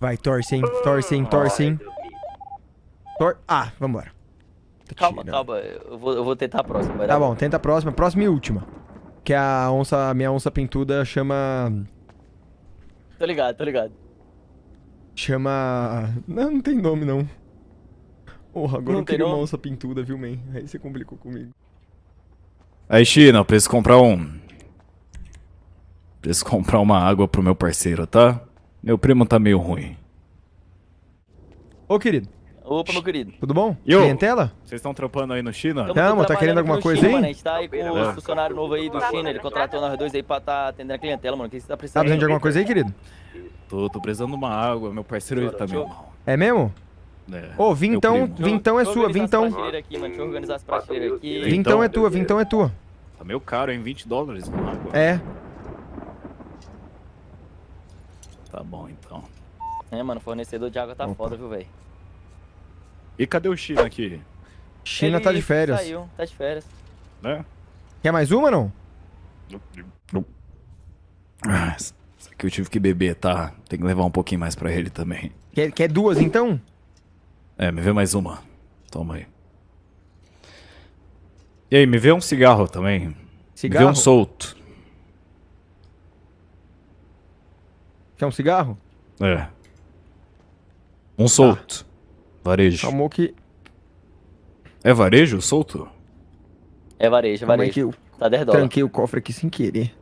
Vai, torce, hein? Torce, hein? Torce, hein? Tor... Ah, vambora. Tá Calma, tirando. calma. Eu vou, eu vou tentar a próxima. vai Tá bom, tenta a próxima. Próxima e última. Que a onça, a minha onça pintuda chama... Tô ligado, tô ligado. Chama... Não, não tem nome, não. Porra, agora Não eu queria uma nome? onça pintuda, viu, man? Aí você complicou comigo. Aí, China, preciso comprar um. Preciso comprar uma água pro meu parceiro, tá? Meu primo tá meio ruim. Ô, querido, Opa, meu querido. tudo bom? Eu. Clientela? Vocês estão trampando aí no China? Tamo Tamo, tá querendo alguma coisa China, aí? Mano, a gente tá aí com É. os funcionários novos aí do China. Ele contratou nós dois aí pra tá atendendo a clientela, mano. O que você tá Tá precisando? precisando de alguma coisa aí, querido? Tô, tô precisando de uma água, meu parceiro ele tá meio mal. É mesmo? É, Ô, meu vintão, primo. vintão é sua, organizar vintão. as prateleiras Aqui, mano. Deixa eu organizar as prateleiras aqui. Vintão. Vintão é tua, vintão é tua. Tá meio caro, hein? 20 dólares água. É. Tá bom, então. É, mano, fornecedor de água tá Opa. foda, viu, velho? E cadê o China aqui? China Ele tá de férias. Saiu, tá de férias. Né? Quer mais uma, não? Ah, Isso aqui eu tive que beber, tá? Tem que levar um pouquinho mais pra ele também. Quer, quer duas, então? É, me vê mais uma. Toma aí. E aí, me vê um cigarro também. Me Cigarro? vê um solto. Quer um cigarro? É. Um solto. Varejo. Calmou que... É varejo solto? É varejo, é Calma aí que varejo. eu Tá 10 dólares. tranquei o cofre aqui sem querer.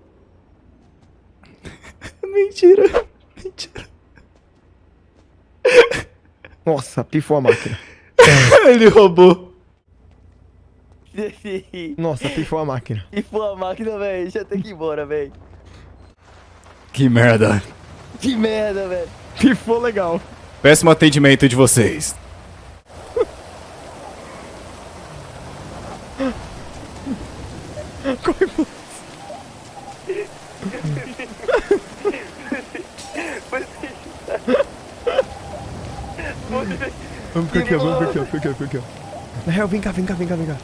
Mentira. Mentira. Nossa, pifou a máquina. Ele roubou. Nossa, pifou a máquina. pô, a máquina, velho. Eu ter que ir embora, velho. Que merda. Que merda, velho. Pifou legal. Péssimo atendimento de vocês. Vamos ficar aqui, vamos ficar aqui, fica aqui, fica aqui. ó. Na real, vem cá, vem cá, vem cá, vem cá.